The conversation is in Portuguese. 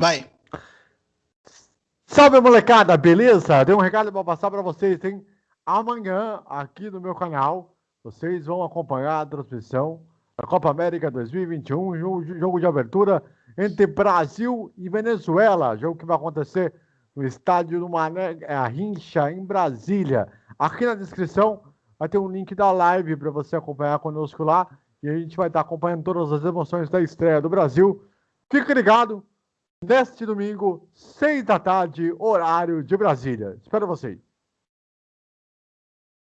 Vai. Salve, molecada, beleza? Tem um recado passar para vocês, tem amanhã aqui no meu canal, vocês vão acompanhar a transmissão da Copa América 2021, jogo de abertura entre Brasil e Venezuela, jogo que vai acontecer no estádio do Mané é, Rincha, em Brasília. Aqui na descrição vai ter um link da live para você acompanhar conosco lá e a gente vai estar acompanhando todas as emoções da estreia do Brasil. Fique ligado, neste domingo, seis da tarde, horário de Brasília. Espero vocês.